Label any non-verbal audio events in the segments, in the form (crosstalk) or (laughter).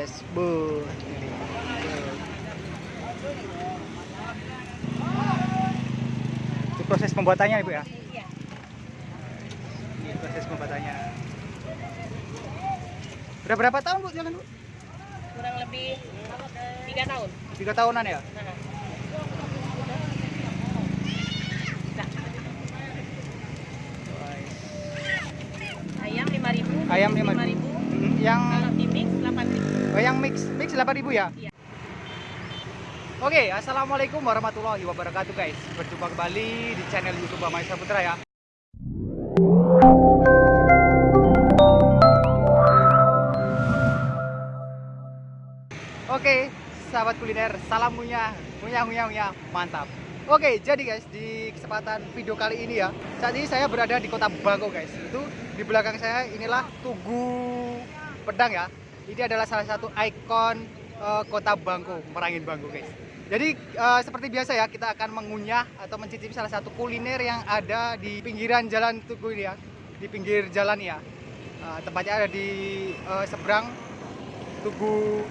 guys. Bu. Ini. Itu proses pembuatannya Ibu ya. Iya. Ini proses pembuatannya. Udah berapa tahun Bu jalan Bu? Kurang lebih tiga tahun. Tiga tahunan ya? Nah. Ayam 5000 Ayam 5.000. 5000 Hmm, yang Kalau di mix 8000 yang mix mix 8000 ya? Iya. Oke, assalamualaikum warahmatullahi wabarakatuh guys. Berjumpa kembali di channel YouTube Amai Saputra ya. Oke, sahabat kuliner, salam ngunyah, ngunyah, ngunyah, ngunyah, mantap. Oke, jadi guys, di kesempatan video kali ini ya, saat ini saya berada di kota Bangko guys. Itu di belakang saya inilah Tugu Pedang ya. Ini adalah salah satu ikon eh, kota Bangko, Merangin Bangko guys. Jadi eh, seperti biasa ya, kita akan mengunyah atau mencicipi salah satu kuliner yang ada di pinggiran jalan Tugu ini ya, di pinggir jalan ya. Eh, tempatnya ada di eh, seberang Tugu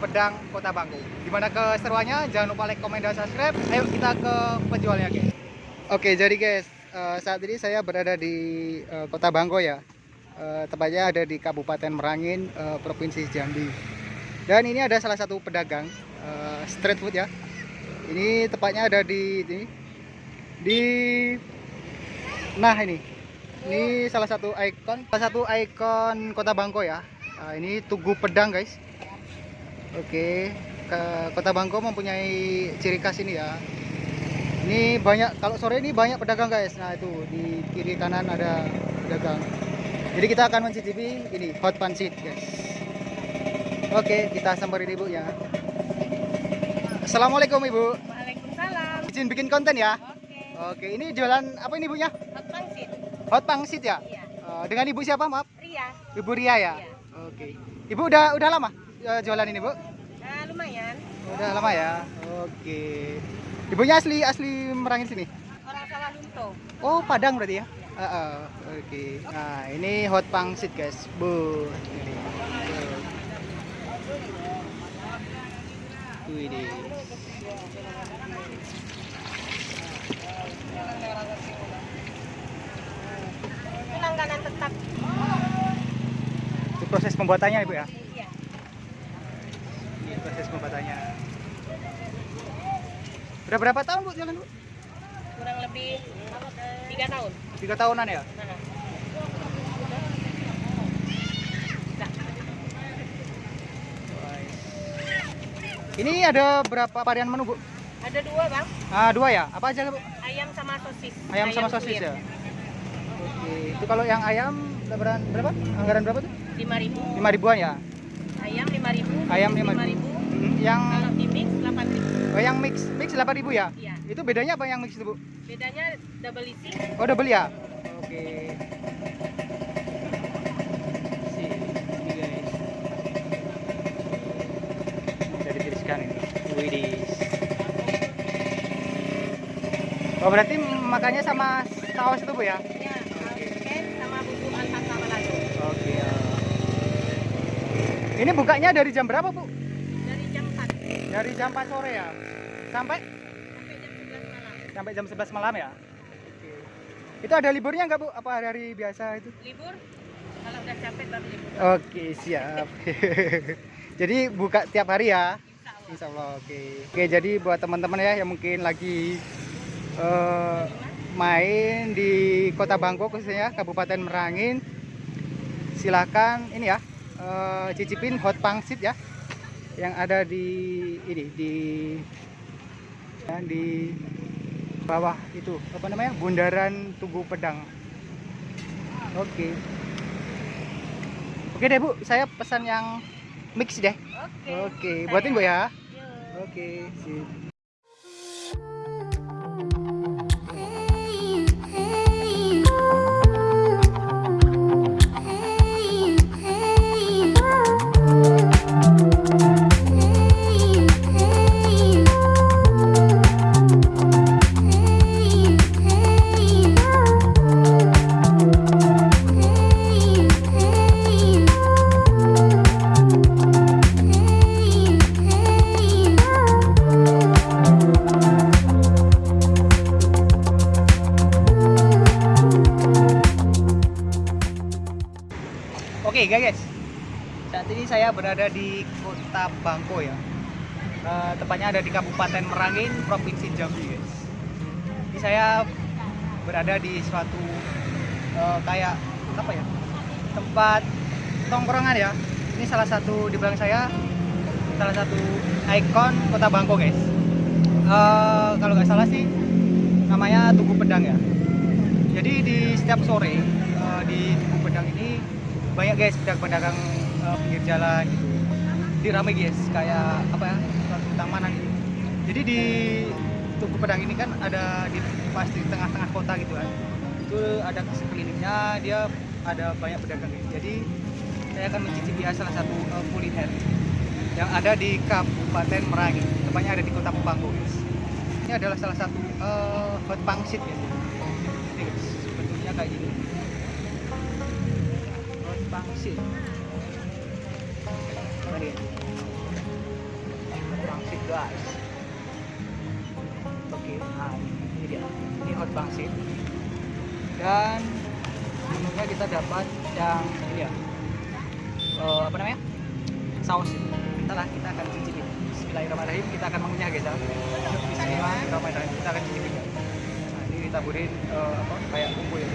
Pedang Kota Bangko. Gimana keseruannya? Jangan lupa like, komen, dan subscribe. Ayo kita ke penjualnya guys. Oke, jadi guys, eh, saat ini saya berada di eh, Kota Bangko ya. Eh, tepatnya ada di Kabupaten Merangin, eh, Provinsi Jambi. Dan ini ada salah satu pedagang eh, street food ya. Ini tepatnya ada di ini, di nah ini. Ini salah satu ikon, salah satu ikon Kota Bangko ya. Nah, ini Tugu Pedang guys. Oke, ke Kota Bangko mempunyai ciri khas ini ya. Ini banyak kalau sore ini banyak pedagang guys. Nah, itu di kiri kanan ada pedagang. Jadi kita akan mencicipi ini hot pansit guys. Oke, kita samperin Ibu ya. Assalamualaikum Ibu. Waalaikumsalam. Izin bikin konten ya. Oke. Oke, ini jualan apa ini Ibunya? Hot pangsit. Hot pangsit ya? Iya. Eh, dengan Ibu siapa, maaf? Ria. Ibu Ria ya? Iya. Oke. Ibu udah udah lama eh, jualan ini, Bu? Nah, lumayan. Udah lama ya. Oke. Ibunya asli asli Merangin sini. Orang sawah lunto. Oh, Padang berarti ya? Heeh. Oke. Nah, ini hot pangsit, guys. Bu. Ini. Wih, langganan tetap. Itu proses pembuatannya, Ibu ya? Iya. Ini proses pembuatannya. Udah berapa tahun, Bu, jalan, Bu? Kurang lebih tiga tahun. Tiga tahunan ya? Nah. Ini ada berapa varian menu, Bu? Ada dua bang, Ah, dua ya? Apa aja, Bu? ayam sama sosis. Ayam, sama sosis kulit. ya? Oke. Itu kalau yang ayam berapa? berapa? Anggaran berapa tuh? Lima ribu. Lima ribuan ya? Ayam lima ribu. Ayam lima ribu. Hmm, yang Kalau di mix delapan ribu. oh, yang mix mix 8000 ya? Iya. Itu bedanya apa yang mix itu, Bu? Bedanya double isi. Oh, double ya? Oke. Sih, ini guys. Udah ditiriskan ini. Widih. Oh, berarti makannya sama saus itu, Bu ya? Ya, oke sama bumbu alfalfa balado. Oke. ya. Ini bukanya dari jam berapa, Bu? Dari jam 4 Dari jam 4 sore ya? Sampai sampai jam 11 sampai jam 11 malam ya? Oke. Itu ada liburnya nggak, Bu? Apa hari biasa itu? Libur. Kalau udah capek baru libur. Oke, siap. (laughs) jadi buka tiap hari ya? Insya Allah. Insya Allah, oke. Oke, jadi buat teman-teman ya yang mungkin lagi eh, main di Kota Bangko khususnya Kabupaten Merangin, silahkan ini ya eh, cicipin hot pangsit ya yang ada di ini di ya, di bawah itu apa namanya Bundaran Tugu Pedang. Oke. Oke deh Bu, saya pesan yang mix deh. Oke. Oke, buatin Bu ya. Yuk. Oke, sip. Berada di kota Bangko ya. Eh, tepatnya ada di Kabupaten Merangin, Provinsi Jambi guys. Ini saya berada di suatu eh, kayak apa ya tempat tongkrongan ya. Ini salah satu di belakang saya salah satu ikon kota Bangko guys. Eh, kalau nggak salah sih namanya Tugu Pedang ya. Jadi di setiap sore eh, di Tugu Pedang ini banyak guys pedagang-pedagang eh, pinggir jalan gitu. Jadi rame guys kayak apa ya tamanan gitu. Jadi di Tugu Pedang ini kan ada di pas di tengah-tengah kota gitu kan. Itu ada sekelilingnya dia ada banyak pedagang guys. Jadi saya akan mencicipi salah satu eh, kuliner yang ada di Kabupaten Merangin. Tepatnya ada di Kota Pangko guys. Ini adalah salah satu eh, hot pangsit ya. Ini guys, bentuknya kayak gini. Hot pangsit. Ini guys. Oke, ini dia. Ini hot pangsit. Dan menunya kita dapat yang ini ya. Eh, apa namanya? Saus. Ntar lah kita akan cicipin. Bismillahirrahmanirrahim. Kita akan mengunyah guys ya. Bismillahirrahmanirrahim. Kita akan cicipin. ya. Nah, ini ditaburin eh, apa kayak bumbu ya.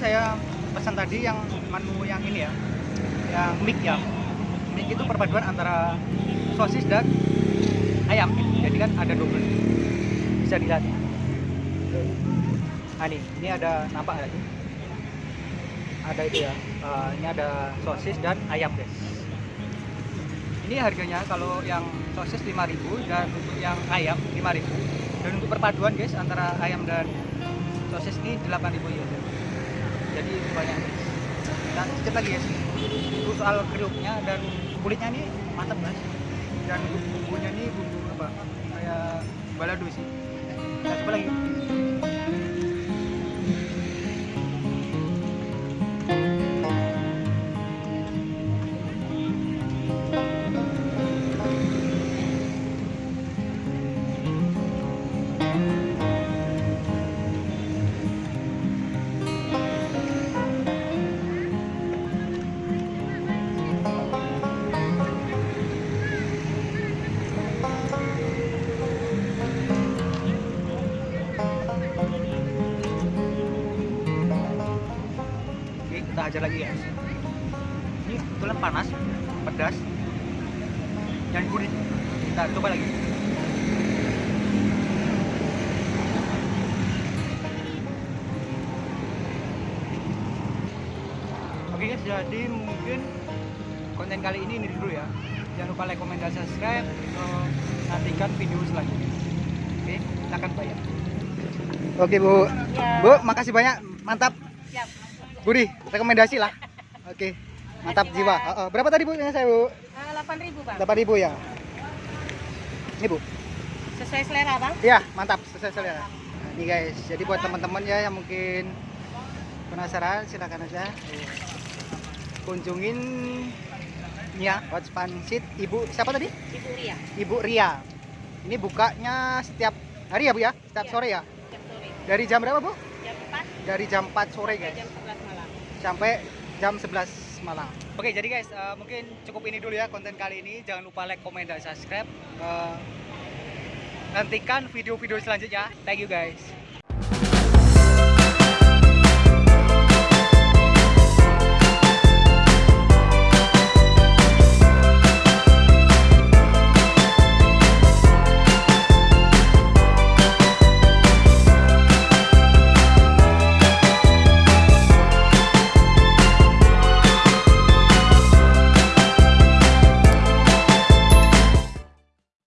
Saya pesan tadi yang menu yang ini ya, yang mik ya. Mik itu perpaduan antara sosis dan ayam. Jadi kan ada double. Bisa dilihat. Nah ini, ini ada nampak sih? Ada itu ya. eh, ini ada sosis dan ayam guys. Ini harganya kalau yang sosis 5000 dan untuk yang ayam 5000 dan untuk perpaduan guys antara ayam dan sosis ini 8000 ya. Jadi banyak. Dan sedikit lagi guys. Itu soal kriuknya dan kulitnya ini mantap guys. Dan bumbunya ini bumbu apa? Kayak balado sih. Kita coba lagi. Ajar lagi guys. Ini kebetulan panas, pedas, dan gurih. Kita coba lagi. Oke guys, jadi mungkin konten kali ini ini dulu ya. Jangan lupa like, comment, dan subscribe. Eh, nantikan video selanjutnya. Oke, kita akan bayar. Oke bu, Ya. bu, makasih banyak, mantap. Budi, rekomendasi lah. Oke, mantap Makasih, jiwa. Oh, oh. Berapa tadi bu? Yang saya bu, Ah, 8.000 bang. delapan ribu ya. Ini bu, Sesuai selera bang. ya mantap, sesuai selera. Nah, ini guys, jadi buat teman-teman ya yang mungkin penasaran, silakan aja eh, kunjungin ya Hot Pansit Ibu siapa tadi? Ibu Ria. Ibu Ria. Ini bukanya setiap hari ya bu ya, setiap Iya. sore ya. Jam sore. Dari jam berapa bu? Jam 4 Dari jam 4 sore guys. jam 11 malam. Sampai jam 11 malam. Oke, jadi guys, eh, mungkin cukup ini dulu ya konten kali ini. Jangan lupa like, komen, dan subscribe. Eh, nantikan video-video selanjutnya. Thank you guys.